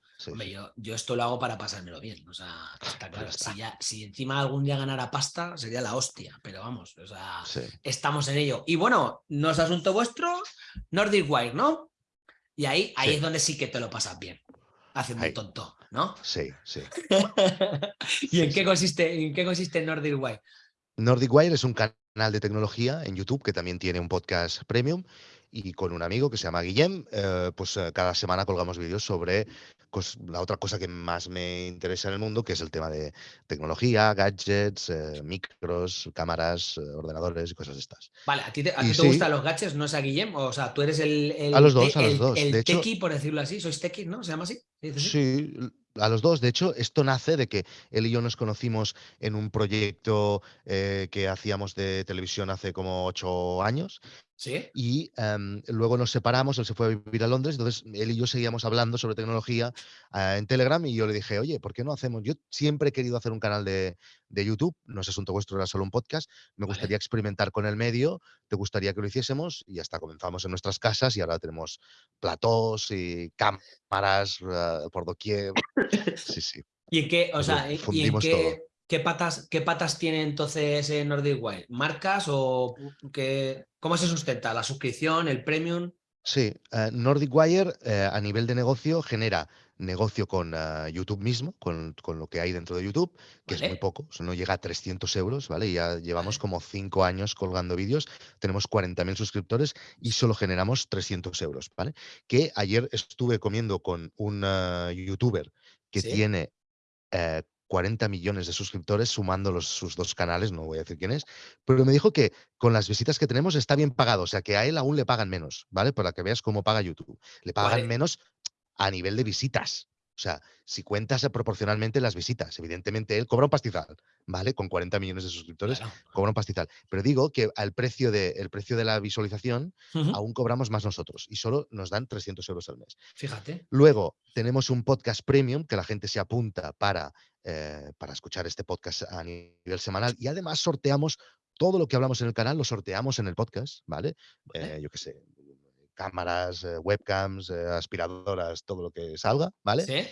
yo, esto lo hago para pasármelo bien. O sea, está claro. Si, ya, si encima algún día ganara pasta, sería la hostia. Pero vamos, o sea, estamos en ello. Y bueno, no es asunto vuestro, Nordic Wire, ¿no? Y ahí, ahí es donde sí que te lo pasas bien, haciendo un tonto. ¿No? Sí, sí. ¿Y en, qué consiste, en qué consiste Nordic Wire? Nordic Wire es un canal de tecnología en YouTube que también tiene un podcast premium y con un amigo que se llama Guillem, eh, pues eh, cada semana colgamos vídeos sobre la otra cosa que más me interesa en el mundo, que es el tema de tecnología, gadgets, eh, micros, cámaras, ordenadores y cosas de estas. Vale, ¿a ti te, gustan los gadgets? ¿No es a Guillem? O sea, tú eres el, el a los dos, a los dos. el tequi, por decirlo así, sois tequi, ¿no? ¿Se llama así? Sí, a los dos. De hecho, esto nace de que él y yo nos conocimos en un proyecto que hacíamos de televisión hace como ocho años y em, luego nos separamos, él se fue a vivir a Londres, entonces él y yo seguíamos hablando sobre tecnología ah, en Telegram y yo le dije, oye, ¿por qué no hacemos? Yo siempre he querido hacer un canal de, YouTube, no es asunto vuestro, era solo un podcast, me gustaría experimentar con el medio, te gustaría que lo hiciésemos y hasta comenzamos en nuestras casas y ahora tenemos platós y cámaras uh, por doquier. Sí, sí. ¿Y en qué, o sea, ¿y en qué, ¿Qué patas, ¿Qué patas tiene entonces Nordic Wire? ¿Marcas o qué, cómo se sustenta? ¿La suscripción, el premium? Sí, eh, Nordic Wire eh, a nivel de negocio genera negocio con ah, YouTube mismo, con, lo que hay dentro de YouTube, que es muy poco, no llega a 300 euros, ¿vale? Ya llevamos como cinco años colgando vídeos, tenemos 40.000 suscriptores y solo generamos 300 euros, ¿vale? Que ayer estuve comiendo con un youtuber que tiene 40 eh, millones de suscriptores sumando los, sus dos canales, no voy a decir quién es, pero me dijo que con las visitas que tenemos está bien pagado, o sea que a él aún le pagan menos, ¿vale? Para que veas cómo paga YouTube. Le pagan menos a nivel de visitas. O sea, si cuentas proporcionalmente las visitas, evidentemente él cobra un pastizal, ¿vale? Con 40 millones de suscriptores, cobra un pastizal. Pero digo que al precio de, el precio de la visualización aún cobramos más nosotros y solo nos dan 300 euros al mes. Fíjate. Luego tenemos un podcast premium que la gente se apunta para, eh, para escuchar este podcast a nivel semanal y además sorteamos todo lo que hablamos en el canal, lo sorteamos en el podcast, ¿vale? Eh, yo qué sé, cámaras, eh, webcams, eh, aspiradoras, todo lo que salga, ¿vale? Sí.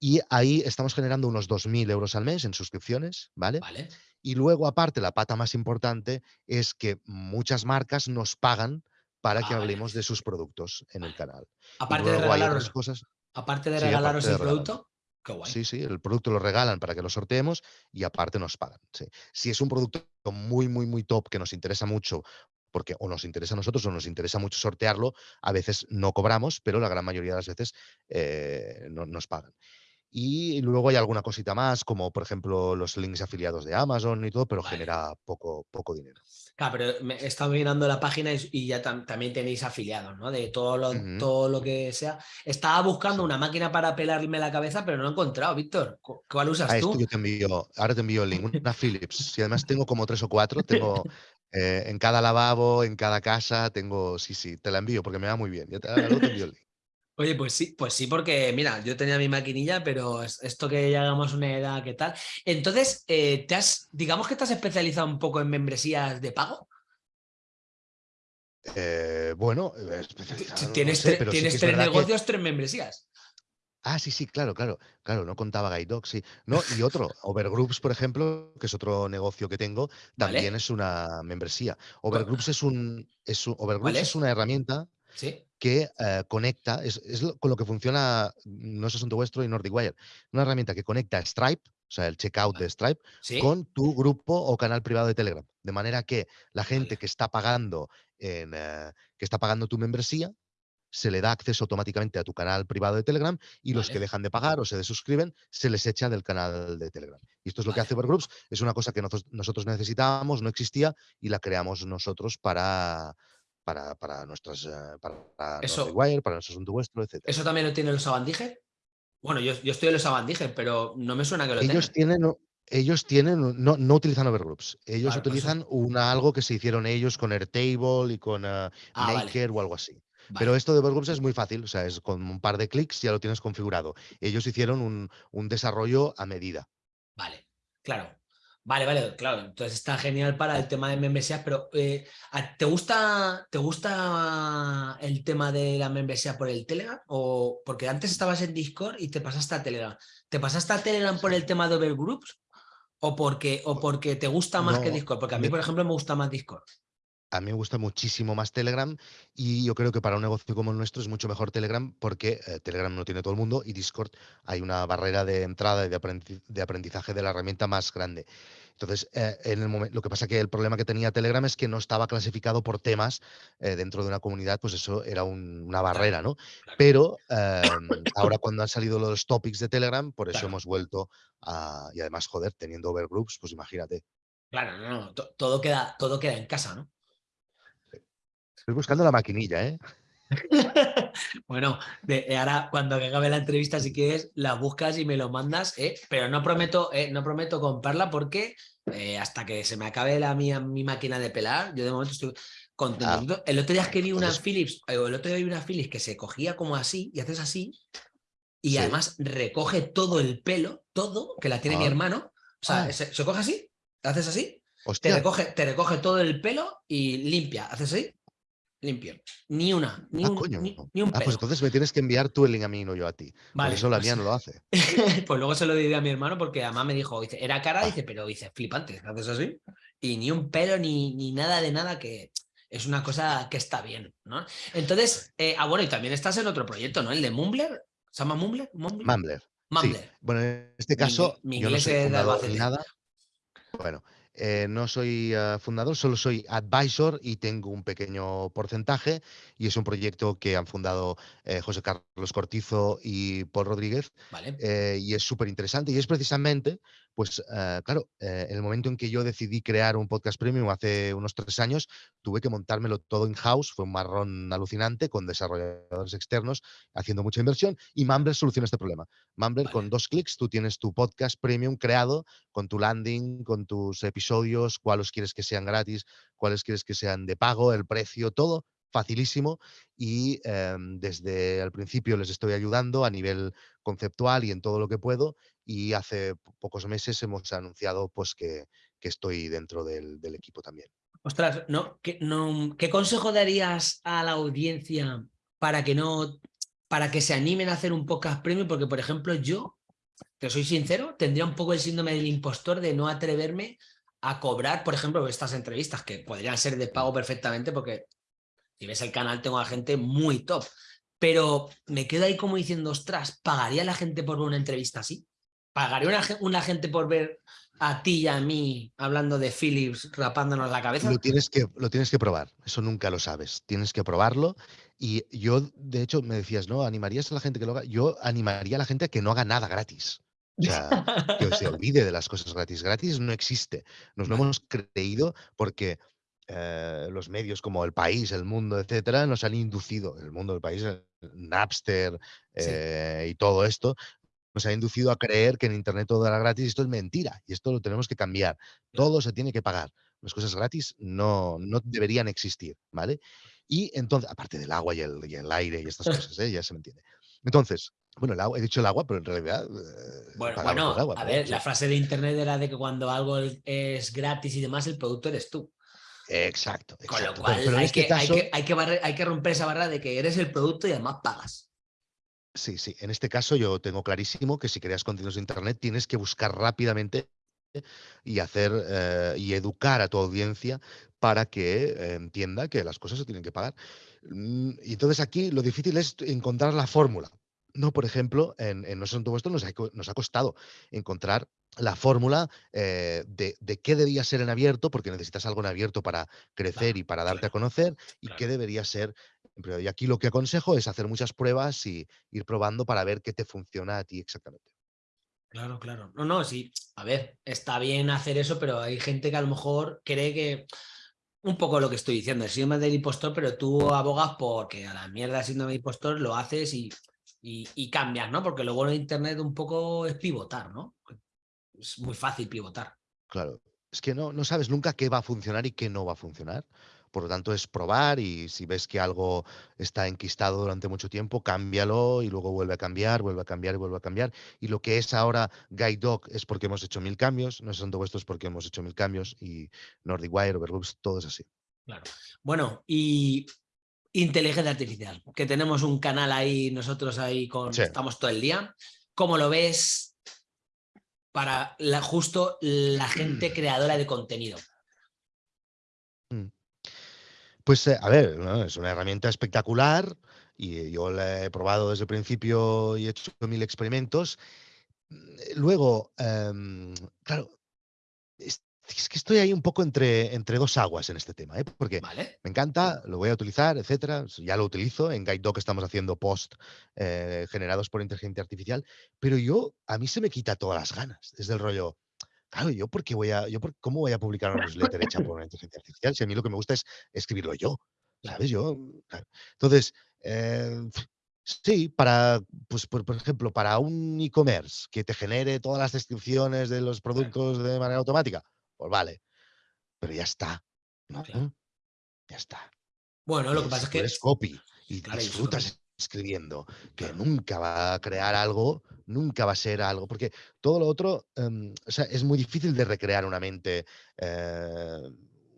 Y ahí estamos generando unos 2.000 euros al mes en suscripciones, ¿vale? Vale. Y luego, aparte, la pata más importante es que muchas marcas nos pagan para que ah, hablemos de sus productos en el canal. Aparte de regalaros, cosas. Aparte de regalaros el producto, Qué guay. Sí, sí, el producto lo regalan para que lo sorteemos y aparte nos pagan. Si es un producto muy, muy, muy top que nos interesa mucho porque o nos interesa a nosotros o nos interesa mucho sortearlo, a veces no cobramos, pero la gran mayoría de las veces eh, no, nos pagan. Y luego hay alguna cosita más, como por ejemplo los links afiliados de Amazon y todo, pero genera poco, poco dinero. Claro, pero me he estado mirando la página y, ya también tenéis afiliados, ¿no? De todo lo, todo lo que sea. Estaba buscando una máquina para pelarme la cabeza, pero no he encontrado, Víctor. ¿Cuál usas ah, tú? yo te envío, ahora te envío el link, una Philips. Y además tengo como tres o cuatro, tengo eh, en cada lavabo, en cada casa, tengo, sí, sí, te la envío porque me va muy bien. te, envío Oye, pues sí, pues sí, porque mira, yo tenía mi maquinilla, pero esto que ya hagamos una edad, ¿qué tal? Entonces, eh, ¿te has, digamos que te has especializado un poco en membresías de pago? Eh, bueno, tienes, tienes tres negocios, tres membresías. Ah, sí, sí, claro, claro, claro, no contaba Guide sí. No, y otro, Overgroups, por ejemplo, que es otro negocio que tengo, también es una membresía. Overgroups es un, es Overgroups es? una herramienta que eh, conecta, es, con lo que funciona, no es asunto vuestro y NordicWire, una herramienta que conecta Stripe, o sea, el checkout de Stripe, con tu grupo o canal privado de Telegram. De manera que la gente que está pagando en, eh, que está pagando tu membresía, se le da acceso automáticamente a tu canal privado de Telegram y los que dejan de pagar o se desuscriben se les echa del canal de Telegram. Y esto es lo que hace Overgroups, es una cosa que nosotros necesitábamos, no existía y la creamos nosotros para, para, para nuestras eh, para, eso, para nuestro asunto vuestro, etc. ¿Eso también lo tiene los Abandije? Bueno, yo, yo, estoy en los Abandije, pero no me suena que lo ellos tienen. ellos tienen, no, no utilizan Overgroups, ellos pues utilizan una, algo que se hicieron ellos con Airtable y con uh, Maker o algo así. Pero esto de Overgroups es muy fácil, o sea, es con un par de clics ya lo tienes configurado. Ellos hicieron un, desarrollo a medida. Vale, claro. Vale, vale, claro. Entonces está genial para el tema de membresía, pero eh, ¿te, gusta, ¿te gusta el tema de la membresía por el Telegram? O porque antes estabas en Discord y te pasaste a Telegram. ¿Te pasaste a Telegram por el tema de Overgroups? ¿O porque, o porque te gusta más que Discord? Porque a mí, por ejemplo, me gusta más Discord a mí me gusta muchísimo más Telegram y yo creo que para un negocio como el nuestro es mucho mejor Telegram porque eh, Telegram no tiene todo el mundo y Discord hay una barrera de entrada y de aprendizaje de la herramienta más grande. Entonces, eh, en el momento, lo que pasa que el problema que tenía Telegram es que no estaba clasificado por temas eh, dentro de una comunidad, pues eso era una barrera, ¿no? Pero em, ahora cuando han salido los topics de Telegram, por eso hemos vuelto a, y además, joder, teniendo overgroups, pues imagínate. Claro, no, no, todo queda, todo queda en casa, ¿no? Estoy buscando la maquinilla, ¿eh? bueno, de, ahora cuando acabe la entrevista, si quieres, la buscas y me lo mandas, ¿eh? pero no prometo, ¿eh? no prometo comprarla porque eh, hasta que se me acabe la mía, mi máquina de pelar, yo de momento estoy contento. Ah, el otro día es que vi una Philips, el otro día vi una Philips que se cogía como así y haces así y además recoge todo el pelo, todo, que la tiene mi ah. hermano. O sea, ah. se, coge así, haces así, te recoge, te recoge todo el pelo y limpia, haces así limpio. Ni una, ni, ah, un, ni, un Ah, pues entonces me tienes que enviar tú el link a mí, no yo a ti. Vale, Por eso la pues mía no lo hace. pues luego se lo diré a mi hermano porque además me dijo, dice, era cara, dice, pero dice, flipante, haces así. Y ni un pelo, ni, ni nada de nada que es una cosa que está bien, ¿no? Entonces, eh, ah, bueno, y también estás en otro proyecto, ¿no? El de Mumbler. ¿Se llama Mumbler? Mumbler. Sí. Bueno, en este caso, yo no soy fundador ni nada. Bueno, eh, no soy eh, fundador, solo soy advisor y tengo un pequeño porcentaje y es un proyecto que han fundado eh, José Carlos Cortizo y Paul Rodríguez y es súper interesante y es precisamente pues eh, claro, eh, en el momento en que yo decidí crear un podcast premium hace unos tres años, tuve que montármelo todo in-house, fue un marrón alucinante con desarrolladores externos haciendo mucha inversión y Mumbler soluciona este problema. Mumbler con dos clics tú tienes tu podcast premium creado con tu landing, con tus episodios, cuáles quieres que sean gratis, cuáles quieres que sean de pago, el precio, todo facilísimo y em, desde el principio les estoy ayudando a nivel conceptual y en todo lo que puedo y hace pocos meses hemos anunciado pues que, estoy dentro del, equipo también. Ostras, ¿no? ¿Qué, no, ¿qué consejo darías a la audiencia para que no para que se animen a hacer un podcast premium? Porque, por ejemplo, yo, te soy sincero, tendría un poco el síndrome del impostor de no atreverme a cobrar, por ejemplo, estas entrevistas, que podrían ser de pago perfectamente, porque si ves el canal tengo a gente muy top, pero me quedo ahí como diciendo, ostras, ¿pagaría la gente por ver una entrevista así? ¿Pagaría una, una gente por ver a ti y a mí hablando de Philips rapándonos la cabeza? Lo tienes, que, lo tienes que probar, eso nunca lo sabes. Tienes que probarlo. Y yo, de hecho, me decías, ¿no? ¿Animarías a la gente que lo haga? Yo animaría a la gente a que no haga nada gratis. O sea, que se olvide de las cosas gratis. Gratis no existe. Nos lo hemos creído porque eh, los medios como El País, El Mundo, etcétera, nos han inducido, el mundo del país, Napster eh, y todo esto, nos ha inducido a creer que en Internet todo era gratis y esto es mentira y esto lo tenemos que cambiar. Todo se tiene que pagar. Las cosas gratis no, no deberían existir, ¿vale? Y entonces, aparte del agua y el, aire y estas cosas, ¿eh? ya se me entiende. Entonces, bueno, el agua, he dicho el agua, pero en realidad. bueno, bueno a ver, la frase de internet era de que cuando algo es gratis y demás, el producto eres tú. Exacto, Con lo cual hay, este que, hay, que, hay, que romper esa barra de que eres el producto y además pagas. Sí, sí. En este caso yo tengo clarísimo que si creas contenidos de Internet tienes que buscar rápidamente y hacer eh, y educar a tu audiencia para que eh, entienda que las cosas se tienen que pagar. Mm, y entonces aquí lo difícil es encontrar la fórmula. No, por ejemplo, en, en No son nos ha costado encontrar la fórmula eh, de, qué debía ser en abierto, porque necesitas algo en abierto para crecer y para darte a conocer, y qué debería ser en Y aquí lo que aconsejo es hacer muchas pruebas y ir probando para ver qué te funciona a ti exactamente. Claro, claro. No, no, sí. A ver, está bien hacer eso, pero hay gente que a lo mejor cree que un poco lo que estoy diciendo, el síndrome del impostor, pero tú abogas porque a la mierda el síndrome del impostor lo haces y, y, y cambias, ¿no? Porque lo bueno de Internet un poco es pivotar, ¿no? Es muy fácil pivotar. Claro, es que no, no sabes nunca qué va a funcionar y qué no va a funcionar. Por lo tanto, es probar y si ves que algo está enquistado durante mucho tiempo, cámbialo y luego vuelve a cambiar, vuelve a cambiar y vuelve a cambiar. Y lo que es ahora Guide Dog es porque hemos hecho mil cambios, no son todos estos porque hemos hecho mil cambios y Nordic Wire, Overloops, todo es así. Claro. Bueno, y inteligencia artificial, que tenemos un canal ahí, nosotros ahí con, estamos todo el día. ¿Cómo lo ves? Para la, justo la gente creadora de contenido? Mm. Pues eh, a ver, es una herramienta espectacular y yo la he probado desde el principio y he hecho mil experimentos. Luego, em, claro, es que estoy ahí un poco entre, entre dos aguas en este tema, ¿eh? porque me encanta, lo voy a utilizar, etcétera. Ya lo utilizo. En GuideDoc estamos haciendo post eh, generados por inteligencia artificial, pero yo, a mí se me quita todas las ganas. Es del rollo, claro, yo por qué voy a, yo por, ¿cómo voy a publicar una newsletter hecha por una inteligencia artificial? Si a mí lo que me gusta es escribirlo yo, ¿sabes? Yo, Entonces, eh, Sí, para, pues, por, ejemplo, para un e-commerce que te genere todas las descripciones de los productos de manera automática, pues vale, pero ya está. Ya está. Bueno, lo que pasa es que... es copy y disfrutas escribiendo, que nunca va a crear algo, nunca va a ser algo, porque todo lo otro, em, o sea, es muy difícil de recrear una mente eh,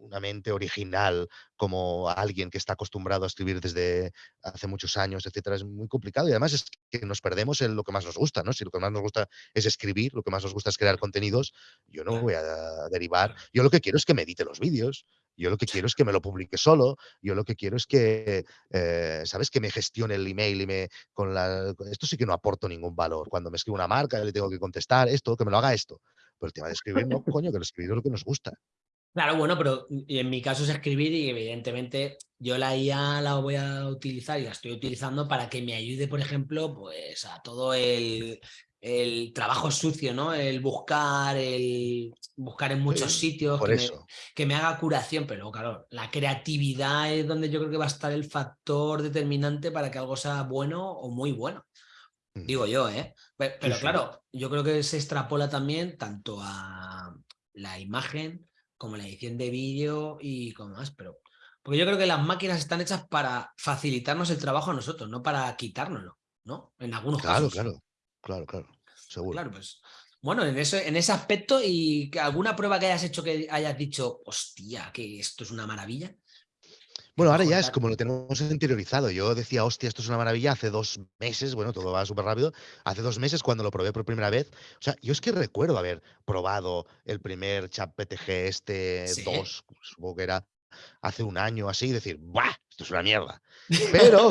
una mente original como alguien que está acostumbrado a escribir desde hace muchos años, etcétera, es muy complicado y además es que nos perdemos en lo que más nos gusta, ¿no? Si lo que más nos gusta es escribir, lo que más nos gusta es crear contenidos, yo no voy a derivar. Yo lo que quiero es que me edite los vídeos Yo lo que quiero es que me lo publique solo, yo lo que quiero es que, eh, ¿sabes? Que me gestione el email y me con la esto sí que no aporto ningún valor. Cuando me escribe una marca, le tengo que contestar esto, que me lo haga esto. Pero el tema de escribir no, coño, que lo escribir es lo que nos gusta. Claro, bueno, pero y en mi caso es escribir y evidentemente yo la IA la voy a utilizar y la estoy utilizando para que me ayude, por ejemplo, pues a todo el, el trabajo sucio, ¿no? El buscar, el buscar en muchos sitios, que. Me, que me haga curación, pero claro, la creatividad es donde yo creo que va a estar el factor determinante para que algo sea bueno o muy bueno. Mm. Digo yo, ¿eh? Pero, claro, yo creo que se extrapola también tanto a la imagen como la edición de vídeo y como más, pero porque yo creo que las máquinas están hechas para facilitarnos el trabajo a nosotros, no para quitárnoslo, ¿no? En algunos Claro, casos. claro, claro, claro, seguro. Claro, pues. Bueno, en ese, en ese aspecto, y que alguna prueba que hayas hecho que hayas dicho, hostia, que esto es una maravilla. Bueno, ahora ya es como lo tenemos interiorizado. Yo decía, hostia, esto es una maravilla hace dos meses, bueno, todo va súper rápido. Hace dos meses cuando lo probé por primera vez. O sea, yo es que recuerdo haber probado el primer chat PTG este Sí. 2, supongo que era hace un año así, y decir, ¡buah! Esto es una mierda. Pero,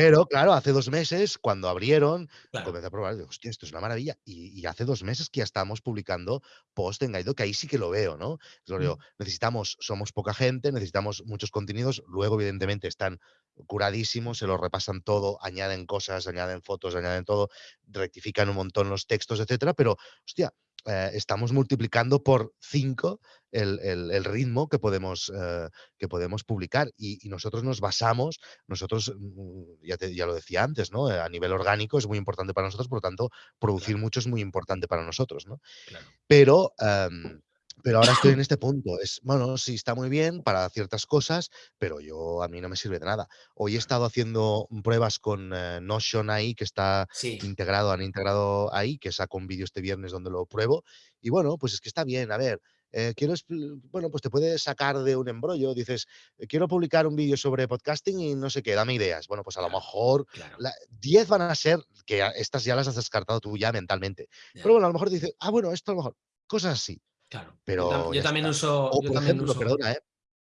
pero, claro, hace dos meses, cuando abrieron, Claro, comencé a probar, digo, hostia, esto es una maravilla. Y, y hace dos meses que ya estamos publicando post en Gaido, que ahí sí que lo veo, ¿no? Digo, Mm. necesitamos, somos poca gente, necesitamos muchos contenidos, luego evidentemente están curadísimos, se lo repasan todo, añaden cosas, añaden fotos, añaden todo, rectifican un montón los textos, etcétera, pero, hostia, eh, estamos multiplicando por cinco el, el- el ritmo que podemos, eh, que podemos publicar y, y nosotros nos basamos, nosotros, mm, ya, te- ya lo decía antes, ¿no? A nivel orgánico es muy importante para nosotros, por lo tanto, producir Claro. mucho es muy importante para nosotros, ¿no? claro. Pero, em, pero ahora estoy en este punto. Es, bueno, sí, está muy bien para ciertas cosas, pero yo a mí no me sirve de nada. Hoy he estado haciendo pruebas con eh, Notion ahí, que está Sí, integrado, han integrado ahí, que saco un vídeo este viernes donde lo pruebo. Y bueno, pues es que está bien. A ver, eh, quiero, bueno, pues te puedes sacar de un embrollo. Dices, eh, quiero publicar un vídeo sobre podcasting y no sé qué, dame ideas. Bueno, pues a lo mejor claro. la- 10 van a ser que estas ya las has descartado tú ya mentalmente. Pero bueno, a lo mejor dices, ah, bueno, esto a lo mejor, cosas así. claro. Pero yo también está. uso. O, Yo por también ejemplo, uso. perdona, ¿eh?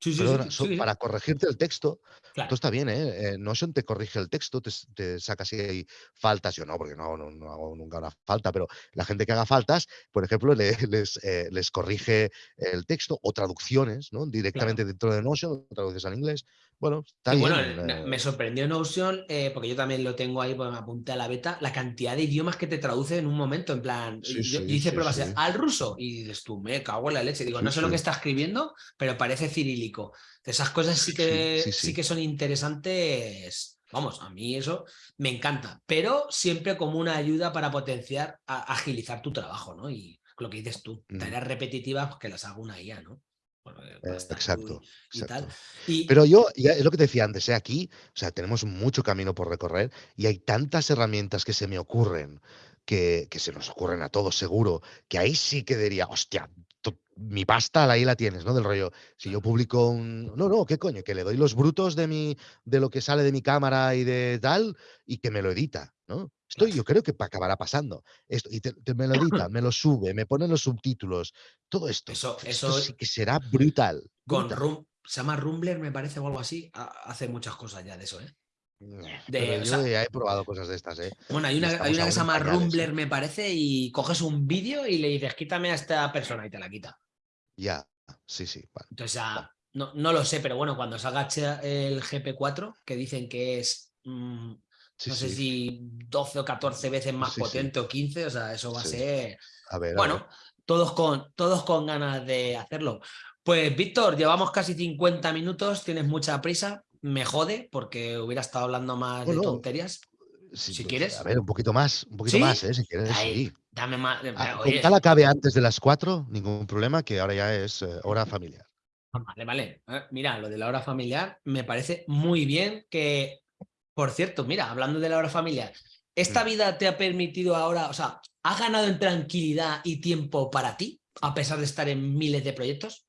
Sí, sí, sí, Perdona, sí, so- sí, para corregirte el texto, Claro. está bien, ¿eh? Eh, Notion te corrige el texto, te, saca si hay faltas. Yo no, porque no, no, no hago nunca una falta, pero la gente que haga faltas, por ejemplo, le- les, eh, les corrige el texto o traducciones, ¿no? Directamente dentro de Notion, traduces al inglés. Bueno, está bien. bueno, eh, me sorprendió Notion, eh, porque yo también lo tengo ahí, porque me apunté a la beta, la cantidad de idiomas que te traduce en un momento, en plan, Sí, yo, yo sí, hice sí, pruebas al ruso y dices tú, me cago en la leche, digo, no sé lo que está escribiendo, pero parece cirílico. Esas cosas sí que, sí. que son interesantes, vamos, a mí eso me encanta, pero siempre como una ayuda para potenciar, a- agilizar tu trabajo, ¿no? Y lo que dices tú, Mm. tareas repetitivas, pues que las haga una IA, ¿no? Para Eh, tú exacto, y, y tal. exacto. Y, Pero yo, ya es lo que te decía antes, ¿eh? aquí, o sea, tenemos mucho camino por recorrer y hay tantas herramientas que se me ocurren, que, que se nos ocurren a todos seguro, que ahí sí que diría, hostia, mi pasta ahí la tienes, ¿no? Del rollo, si yo publico un... No, no, ¿qué coño? Que le doy los brutos de, mi, de lo que sale de mi cámara y de tal, y que me lo edita, ¿no? Esto yo creo que acabará pasando. Esto, y te- te- me lo edita, me lo sube, me pone los subtítulos, todo esto. Eso- esto eso- sí que será brutal. con brutal. Rum, se llama Rumbler, me parece, o algo así. ha- Hace muchas cosas ya de eso, ¿eh? De- pero o yo sea- ya he probado cosas de estas, ¿eh? Bueno, hay una, hay estamos una que se llama ¿eh? Rumbler, me parece, y coges un vídeo y le dices, quítame a esta persona y te la quita. Ya, sí, sí. vale. Entonces ya, no, no lo sé, pero bueno, cuando salga el GP4, que dicen que es, mm, Sí, no sé sí. si 12 o 14 veces más Sí, potente o 15, o sea, eso va a ser... A ver, a ver. Bueno, todos con, todos con ganas de hacerlo. Pues Víctor, llevamos casi 50 minutos, tienes mucha prisa, me jode porque hubiera estado hablando más Bueno, de tonterías. Sí, si pues, quieres. A ver, un poquito más, un poquito ¿Sí? más, ¿eh? Si quieres, sí. dame más. Ah, con tal acabe antes de las 4, ningún problema, que ahora ya es eh, hora familiar. Vale, vale. Eh, Mira, lo de la hora familiar me parece muy bien que, por cierto, mira, hablando de la hora familiar, ¿esta Mm. vida te ha permitido ahora, o sea, has ganado en tranquilidad y tiempo para ti, a pesar de estar en miles de proyectos?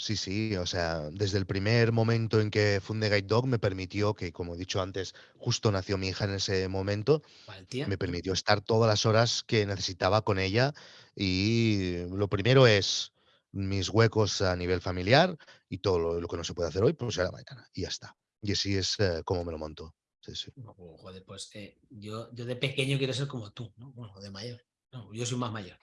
Sí, sí, o sea, desde el primer momento en que fundé Guide Dog me permitió que, como he dicho antes, justo nació mi hija en ese momento, Valentía. me permitió estar todas las horas que necesitaba con ella y lo primero es mis huecos a nivel familiar y todo lo, que no se puede hacer hoy, pues será mañana. Y ya está. Y así es eh, como me lo monto. Sí, sí. joder, pues eh, yo, yo de pequeño quiero ser como tú, ¿no? Bueno, de mayor. yo soy más mayor.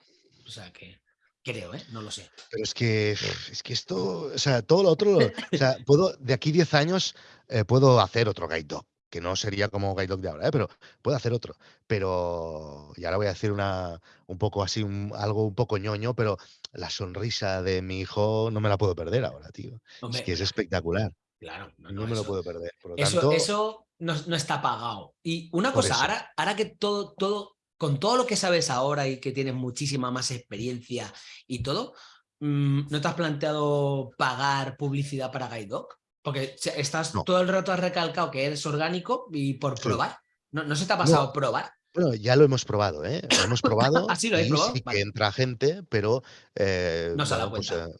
O sea que creo, ¿eh? No lo sé. Pero es que, es que esto, o sea, todo lo otro, o sea, puedo, de aquí 10 años eh, puedo hacer otro guide dog, que no sería como guide dog de ahora, ¿eh? pero puedo hacer otro. Pero, y ahora voy a decir una, un poco así, algo un poco ñoño, pero la sonrisa de mi hijo no me la puedo perder ahora, tío. es que es espectacular. Claro, no, me lo puedo perder. eso, eso no, está pagado. Y una cosa, ahora, ahora que todo, todo, con todo lo que sabes ahora y que tienes muchísima más experiencia y todo, mm, ¿no te has planteado pagar publicidad para GuideDoc? Porque estás todo el rato has recalcado que eres orgánico y por probar. ¿No, ¿No, se te ha pasado probar? Bueno, ya lo hemos probado, ¿eh? Lo hemos probado. Así lo he probado. Sí que entra gente, pero eh, no se da pues, cuenta. Eh,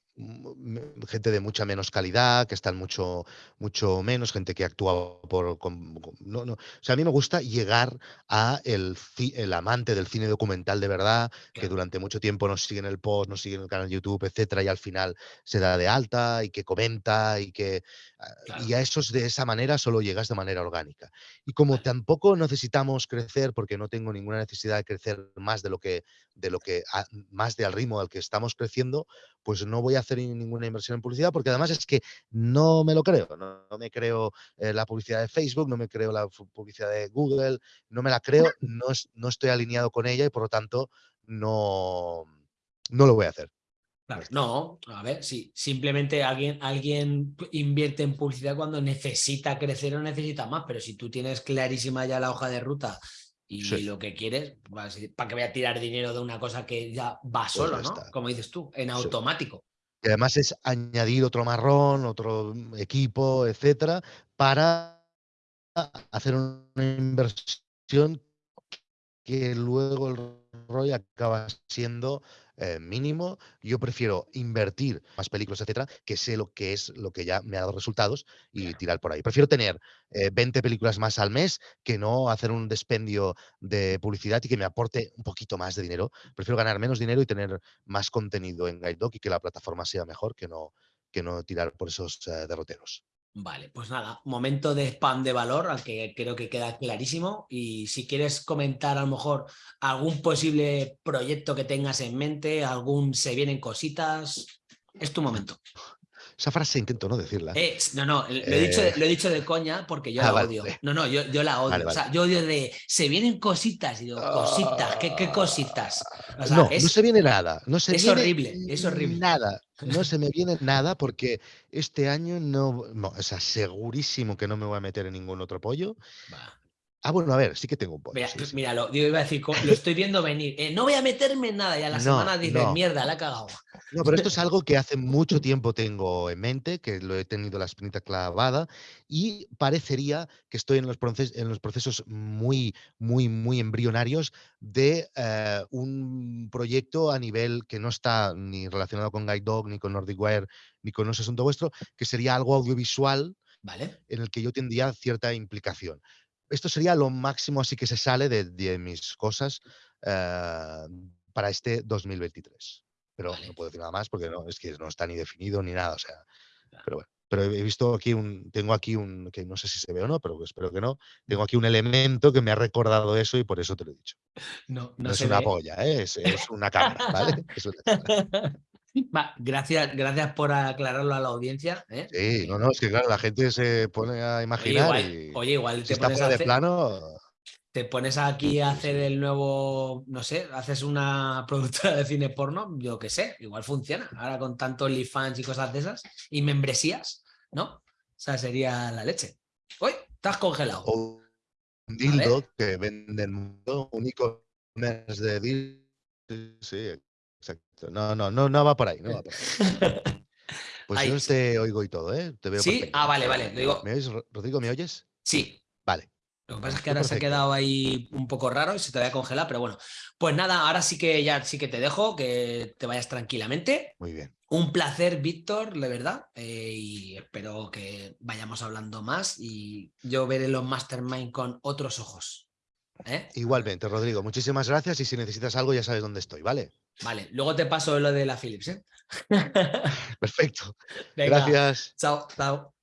gente de mucha menos calidad, que están mucho, mucho menos, gente que actúa por... no, no. O sea, a mí me gusta llegar a el, el amante del cine documental de verdad, que durante mucho tiempo nos sigue en el post, nos sigue en el canal YouTube, etcétera, y al final se da de alta y que comenta y que... Ah, y a esos de esa manera solo llegas de manera orgánica. Y como tampoco necesitamos crecer, porque no tengo ninguna necesidad de crecer más de lo que, de lo que, más de al ritmo al que estamos creciendo, pues no voy a hacer ninguna inversión en publicidad porque además es que no me lo creo. No, me creo eh, la publicidad de Facebook, no me creo la publicidad de Google, no me la creo, no, no estoy alineado con ella y por lo tanto no, no lo voy a hacer. no, a ver, sí, simplemente alguien, alguien invierte en publicidad cuando necesita crecer o necesita más, pero si tú tienes clarísima ya la hoja de ruta y lo que quieres, ¿para que voy a tirar dinero de una cosa que ya va pues solo, ¿no? Como dices tú, en automático. Y además es añadir otro marrón, otro equipo, etcétera, para hacer una inversión que luego el ROI acaba siendo eh, mínimo. Yo prefiero invertir más películas, etcétera, que sé lo que es lo que ya me ha dado resultados y tirar por ahí. Prefiero tener 20 eh, películas más al mes que no hacer un despendio de publicidad y que me aporte un poquito más de dinero. Prefiero ganar menos dinero y tener más contenido en Guide Dog y que la plataforma sea mejor que no, que no tirar por esos eh, derroteros. Vale, pues nada, momento de spam de valor, al que creo que queda clarísimo. Y si quieres comentar a lo mejor algún posible proyecto que tengas en mente, algún se vienen cositas, es tu momento. Esa frase intento no decirla. Eh, no, no, lo he, dicho, eh. lo he, dicho, de coña porque yo ah, la odio. No, no, yo, yo la odio. O sea, yo odio de se vienen cositas. Y digo, cositas, ¿qué, qué cositas? no, no se viene nada. No se es horrible, es horrible. Nada. No se me viene nada porque este año no, no, o sea, segurísimo que no me voy a meter en ningún otro pollo. Ah, bueno, a ver, sí que tengo un pollo. Míralo, yo iba a decir, lo estoy viendo venir. Eh, no voy a meterme en nada y a la semana dices, mierda, la he cagado. No, pero esto es algo que hace mucho tiempo tengo en mente, que lo he tenido la espinita clavada y parecería que estoy en los, en los procesos muy, muy, muy embrionarios de eh, un proyecto a nivel que no está ni relacionado con Guide Dog, ni con Nordic Wire, ni con No Asunto Vuestro, que sería algo audiovisual ¿Vale? en el que yo tendría cierta implicación esto sería lo máximo así que se sale de, mis cosas eh, para este 2023. Pero no puedo decir nada más porque no, es que no está ni definido ni nada. O sea, pero bueno. Pero he visto aquí un, tengo aquí un, que no sé si se ve o no, pero espero que no. Tengo aquí un elemento que me ha recordado eso y por eso te lo he dicho. No, no, es una polla, ¿eh? es, una cámara, ¿vale? Es una cámara gracias, gracias por aclararlo a la audiencia. ¿eh? Sí, no, no, es que claro, la gente se pone a imaginar. Oye, igual, te pones a de plano. Te pones aquí a hacer el nuevo, no sé, haces una productora de cine porno, yo qué sé, igual funciona. Ahora con tanto fans y cosas de esas, y membresías, ¿no? O sea, sería la leche. Uy, estás congelado. un dildo que venden único de dildo. Sí, Exacto. No, no, no, no va por ahí, no va por ahí. Pues yo te oigo y todo, ¿eh? Te veo ¿Sí? Ah, vale, vale. ¿Me oyes, Rodrigo? ¿Me oyes? Sí. Vale. Lo que pasa es que ahora se ha quedado ahí un poco raro y se te va a congelar, pero bueno. Pues nada, ahora sí que ya sí que te dejo, que te vayas tranquilamente. Muy bien. Un placer, Víctor, de verdad. Eh, y espero que vayamos hablando más y yo veré los Mastermind con otros ojos. ¿eh? Igualmente, Rodrigo. Muchísimas gracias y si necesitas algo ya sabes dónde estoy, ¿vale? Vale, luego te paso lo de la Philips, ¿eh? Perfecto. Gracias. Chao, chao.